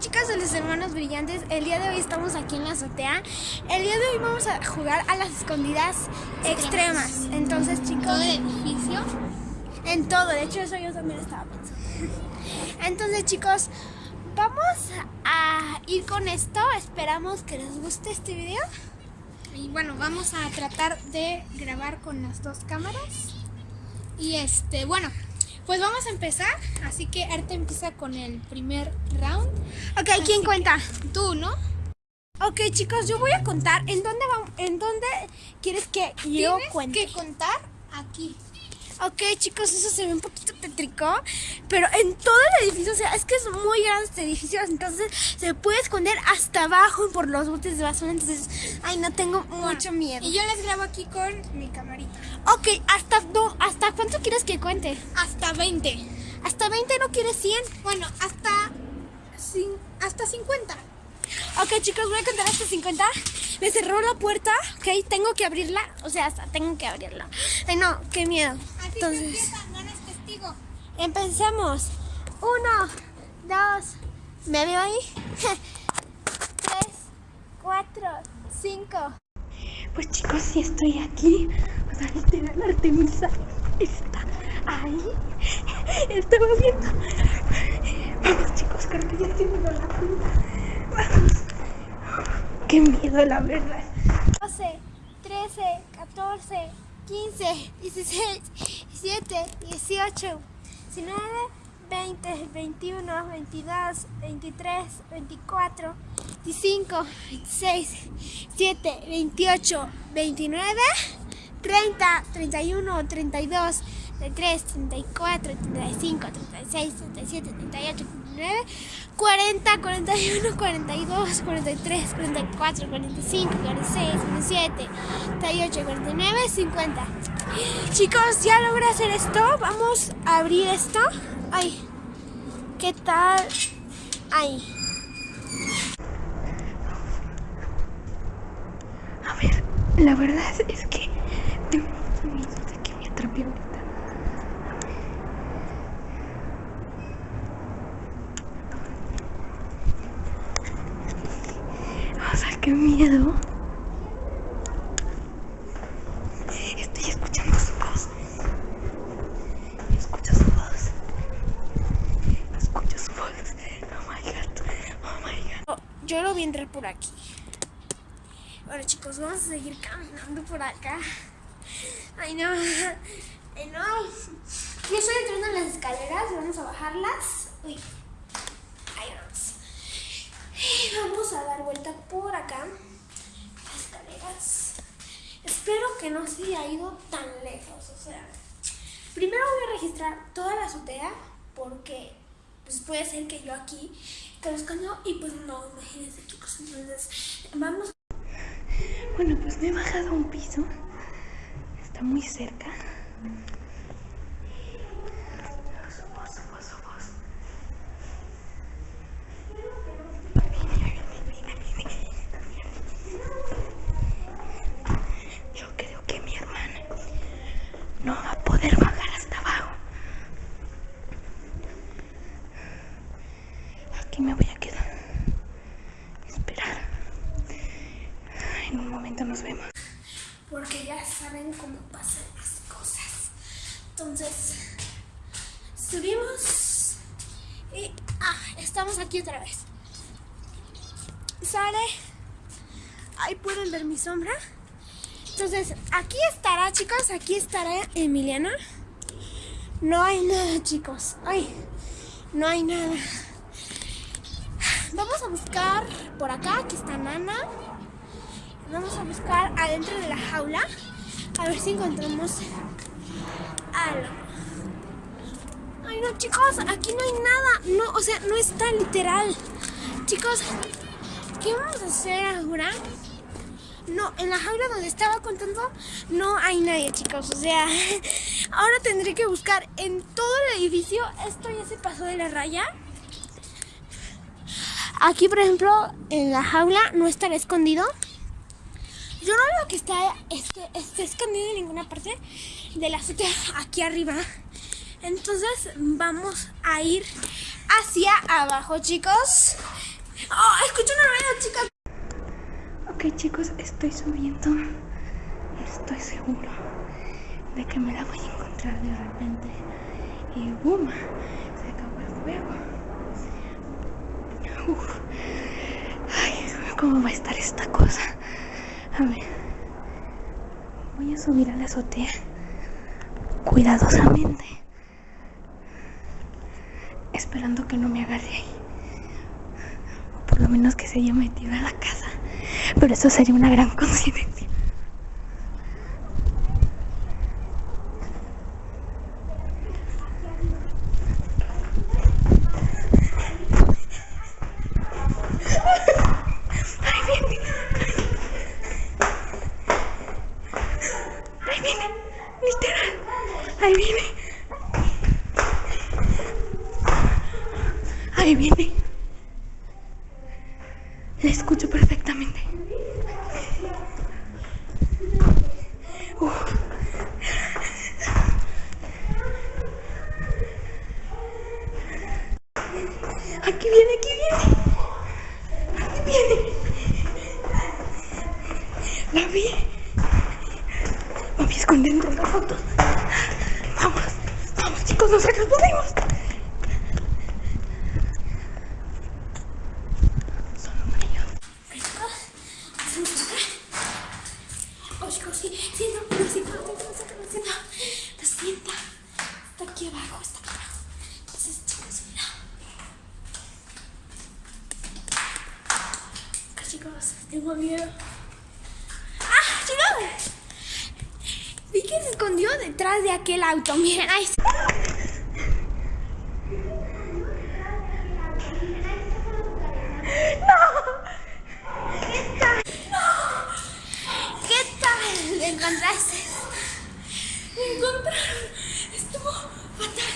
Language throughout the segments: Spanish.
chicas de los hermanos brillantes, el día de hoy estamos aquí en la azotea. El día de hoy vamos a jugar a las escondidas extremas. Entonces chicos... ¿Todo el edificio? En todo, de hecho eso yo también estaba pensando. Entonces chicos, vamos a ir con esto. Esperamos que les guste este video. Y bueno, vamos a tratar de grabar con las dos cámaras. Y este, bueno, pues vamos a empezar. Así que Arte empieza con el primer round. Ok, ¿quién cuenta? Tú, ¿no? Ok chicos, yo voy a contar. ¿En dónde, vamos, en dónde quieres que yo Tienes cuente? que contar aquí. Ok, chicos, eso se ve un poquito tétrico, pero en todo el edificio, o sea, es que es muy grande este edificio, entonces se puede esconder hasta abajo por los botes de basura, entonces, ay, no tengo mucho miedo. Y yo les grabo aquí con mi camarita. Ok, ¿hasta, no, ¿hasta cuánto quieres que cuente? Hasta 20. ¿Hasta 20 no quieres 100? Bueno, hasta, hasta 50. Ok, chicos, voy a contar hasta 50. Me cerró la puerta, ok, tengo que abrirla, o sea, hasta tengo que abrirla. Ay, no, qué miedo. Así se Entonces... empieza, no eres testigo. Empecemos. Uno, dos, ¿me veo ahí? Tres, cuatro, cinco. Pues chicos, sí estoy aquí. O sea, literal, Artemisa está ahí. Estaba viendo. Vamos chicos, creo que ya estoy viendo la punta. Qué miedo, la verdad. 12, 13, 14, 15, 16, 17, 18, 19, 20, 21, 22, 23, 24, 25, 26, 27, 28, 29, 30, 31, 32, 33, 34, 35, 36, 37, 38, 39, 40, 41, 42, 43, 44, 45, 46, 47, 48, 49, 50. Chicos, ya logré hacer esto. Vamos a abrir esto. Ay, ¿qué tal? Ay. A ver, la verdad es que miedo de que me atrape ahorita. O sea, qué miedo. Estoy escuchando su voz. Escucho su voz. Escucho su voz. Oh my god. Oh my god. Yo lo vi entrar por aquí. Bueno chicos, vamos a seguir caminando por acá. Ay no. Ay no. Yo estoy entrando en las escaleras. Vamos a bajarlas. Uy. Ahí vamos. Vamos vuelta por acá. Las escaleras. Espero que no se haya ido tan lejos. O sea, primero voy a registrar toda la azotea porque pues puede ser que yo aquí te escondido y pues no, imagínense chicos. Entonces, vamos. Bueno, pues me he bajado un piso. Está muy cerca. Su voz, su voz, su voz. Yo creo que mi hermana no va a poder bajar hasta abajo. Aquí me voy a quedar. Esperar. En un momento nos vemos. Porque ya saben cómo pasan las cosas. Entonces, subimos y ah, estamos aquí otra vez. Sale. Ahí pueden ver mi sombra. Entonces, aquí estará, chicos. Aquí estará Emiliana. No hay nada, chicos. Ay, no hay nada. Vamos a buscar por acá. Aquí está Nana. Vamos a buscar adentro de la jaula. A ver si encontramos Ay, no, chicos. Aquí no hay nada. No, o sea, no está literal. Chicos, ¿qué vamos a hacer ahora? No, en la jaula donde estaba contando no hay nadie, chicos. O sea, ahora tendré que buscar en todo el edificio. Esto ya se pasó de la raya. Aquí, por ejemplo, en la jaula no estará escondido. Yo no veo que este, esté escondido en ninguna parte de la azotea aquí arriba. Entonces vamos a ir hacia abajo, chicos. Oh, escucho un ruido, chicos. Ok chicos, estoy subiendo. Estoy seguro de que me la voy a encontrar de repente. Y boom, se acabó el juego. Uf. Ay, ¿cómo va a estar esta cosa? A ver. Voy a subir a la azotea. Cuidadosamente. Esperando que no me agarre ahí. O por lo menos que se haya metido a la casa. Pero eso sería una gran coincidencia. Ahí viene. Ahí viene. Ahí viene. La escucho perfectamente. Uf. Aquí viene, aquí viene. Aquí viene. La vi. Esconder entre las fotos. Chicos, nosotros podemos. Solo. Oh, chicos, sí, siento, lo siento, lo siento, lo siento. Está aquí abajo, está abajo. Chicos, mira. Tengo miedo. ¡Ah, chicos! Vi que se de aquel auto. Miren, ahí está. ¿Qué tal? ¿Le encontraste? Me encontraron. Estuvo fatal.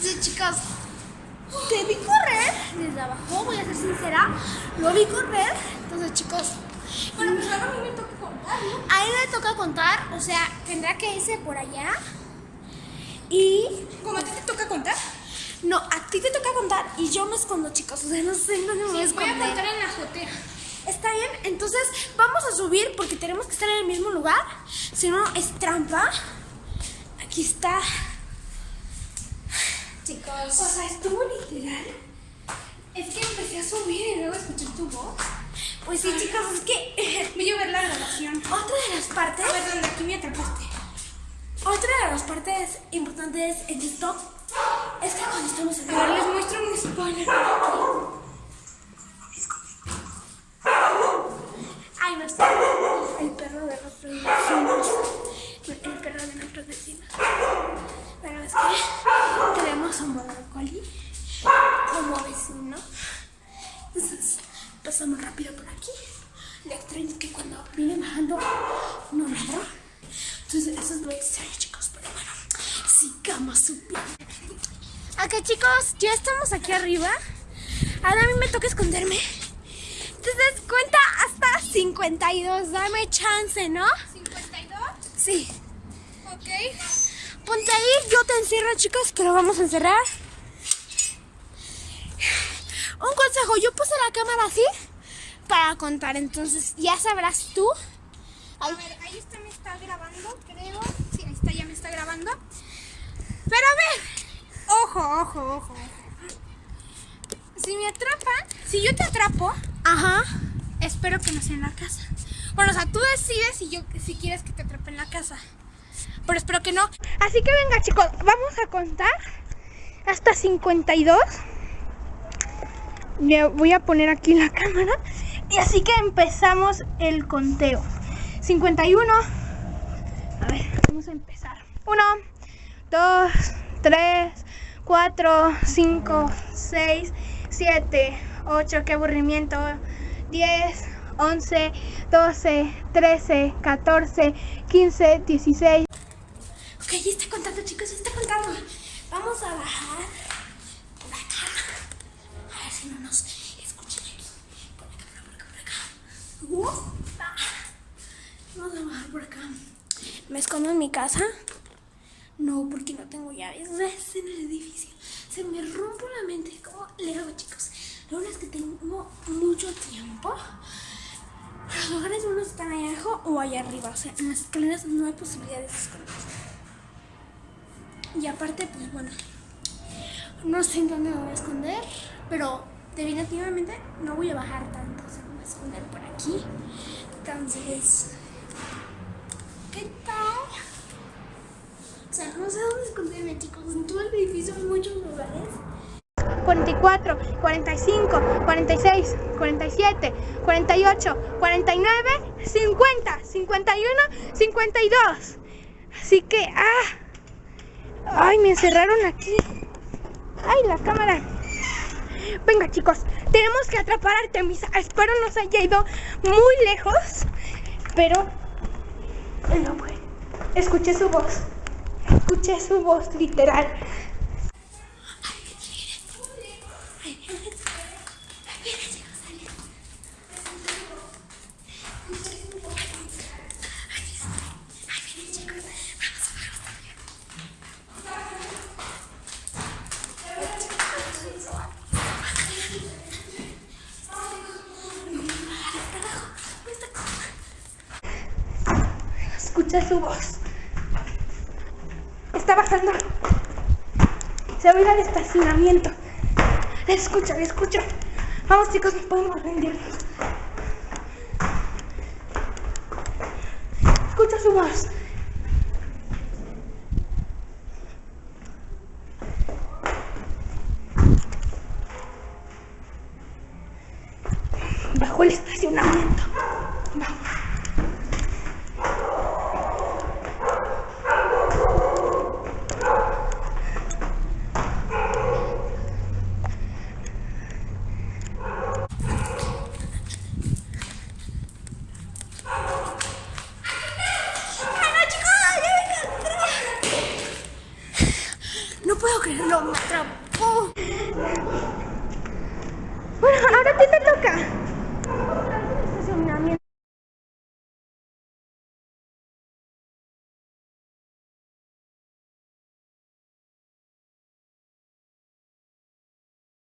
Sí, chicos. Te vi correr desde abajo, voy a ser sincera. Lo vi correr. Entonces, chicos. Bueno, pues ahora a mí me toca contar, ¿no? A él le toca contar, o que irse por allá. Y. ¿Cómo a ti te toca contar? No, a ti te toca contar y yo me escondo, chicos. O sea, no sé dónde me voy a Sí, voy a esconder. contar en la azotea. Está bien, entonces vamos a subir porque tenemos que estar en el mismo lugar. Si no, es trampa. Aquí está. Chicos. O sea, estuvo literal. Es que empecé a subir y luego escuché tu voz. Pues sí, chicos, es que Voy a ver la grabación. otra de las partes, A ver, ¿dónde aquí me atrapaste? Otra de las partes importantes en esto es que cuando estamos A ver, les muestro un spoiler. Ay, no está. El perro de nuestros vecinos. El perro de nuestros vecinos. Pero es que tenemos un border collie como vecino. Entonces pasamos rápido por aquí. Lo extraño que cuando viene bajando no ladra. Entonces eso es lo extraño, chicos. Pero bueno, sigamos subiendo. Ok, chicos, ya estamos aquí arriba. Ahora a mí me toca esconderme. Entonces cuenta hasta 52. Dame chance, ¿no? ¿52? Sí. Ok. Ponte ahí, yo te encierro, chicos, que lo vamos a encerrar. Un consejo, yo puse la cámara así para contar, entonces ya sabrás tú. A ver, ahí está, me está grabando, creo. Sí, ahí está, ya me está grabando. Pero a ver, ojo, ojo, ojo. Si me atrapan, si yo te atrapo, Ajá. espero que no sea en la casa. Bueno, o sea, tú decides si yo si quieres que te atrape en la casa. Pero espero que no. Así que venga chicos, vamos a contar hasta 52. Le voy a poner aquí la cámara. Y así que empezamos el conteo. 51. A empezar. 1, 2, 3, 4, 5, 6, 7, 8. Qué aburrimiento. 10, 11, 12, 13, 14, 15, 16. Ok, ya está contando, chicos, está contando. Vamos a bajar por acá. A ver si no nos escuchan aquí. Por acá, por acá, por acá. Uh, ah. Vamos a bajar por acá. ¿Me escondo en mi casa? No, porque no tengo llaves. Es en el edificio. se me rompe la mente. ¿Cómo le hago, chicos? Lo bueno es que tengo mucho tiempo. Los lugares uno están ahí abajo o allá arriba. O sea, en las escaleras no hay posibilidad de esconderse. Y aparte, pues bueno, no sé en dónde me voy a esconder, pero definitivamente no voy a bajar tanto. O sea, me voy a esconder por aquí. Entonces, ¿qué tal? O no sé dónde esconderme, chicos. En todo el edificio hay muchos lugares. 44, 45, 46, 47, 48, 49, 50, 51, 52. Así que, ah, ay, me encerraron aquí. Ay, la cámara. Venga, chicos, tenemos que atrapar a Artemisa. Espero no se haya ido muy lejos, pero no fue. Escuché su voz. Escuché su voz literal. Escuché su voz. Está bajando. Se oye al estacionamiento. Le escucho, le escucho. Vamos chicos, nos podemos rendir. Escucha su voz. Bajo el estacionamiento. Vamos. Me atrapó. Bueno, ahora a ti te toca.